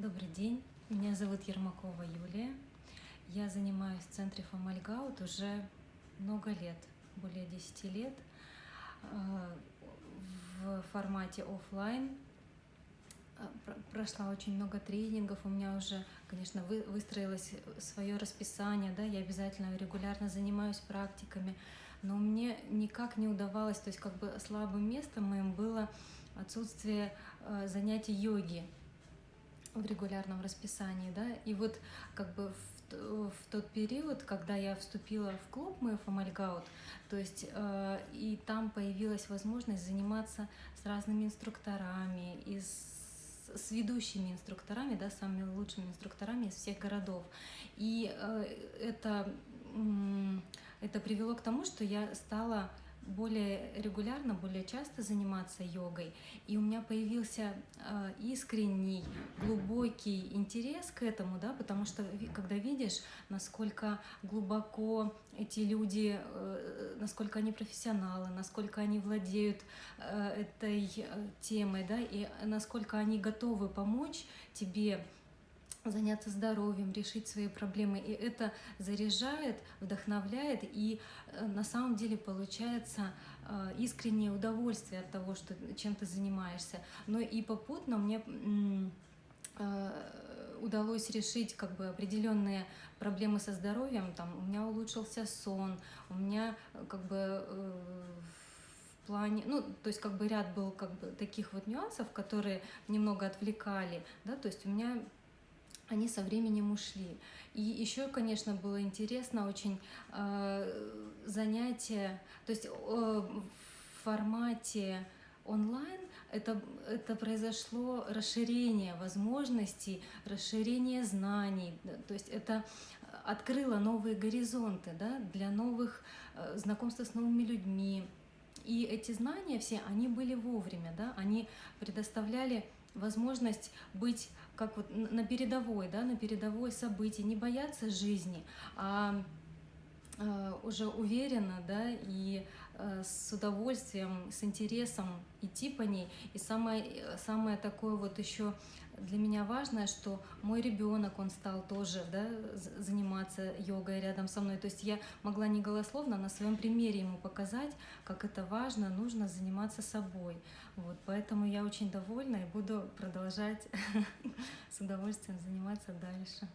Добрый день, меня зовут Ермакова Юлия. Я занимаюсь в центре Фомальгаут уже много лет, более 10 лет, э, в формате офлайн. Э, прошла очень много тренингов, у меня уже, конечно, выстроилось свое расписание, да, я обязательно регулярно занимаюсь практиками, но мне никак не удавалось, то есть как бы слабым местом моим было отсутствие э, занятий йоги в регулярном расписании, да, и вот как бы в, в тот период, когда я вступила в клуб мой Фомальгаут, то есть э, и там появилась возможность заниматься с разными инструкторами, и с, с ведущими инструкторами, да, самыми лучшими инструкторами из всех городов. И э, это, э, это привело к тому, что я стала более регулярно, более часто заниматься йогой, и у меня появился э, искренний, глубокий интерес к этому, да, потому что когда видишь, насколько глубоко эти люди, э, насколько они профессионалы, насколько они владеют э, этой э, темой, да, и насколько они готовы помочь тебе заняться здоровьем, решить свои проблемы. И это заряжает, вдохновляет, и э, на самом деле получается э, искреннее удовольствие от того, что, чем ты занимаешься. Но и попутно мне э, удалось решить как бы определенные проблемы со здоровьем. Там у меня улучшился сон, у меня как бы в плане, ну, то есть как бы ряд был как бы таких вот нюансов, которые немного отвлекали, да, то есть у меня они со временем ушли. И еще, конечно, было интересно очень э, занятие, то есть э, в формате онлайн это, это произошло расширение возможностей, расширение знаний, то есть это открыло новые горизонты да, для новых э, знакомств с новыми людьми. И эти знания все, они были вовремя, да, они предоставляли возможность быть как вот на передовой, да, на передовой событий, не бояться жизни, а э, уже уверенно, да, и э, с удовольствием, с интересом идти по ней. И самое, самое такое вот еще для меня важное, что мой ребенок, он стал тоже да, заниматься йогой рядом со мной. То есть я могла не голословно, на своем примере ему показать, как это важно, нужно заниматься собой. Вот, поэтому я очень довольна и буду продолжать с удовольствием заниматься дальше.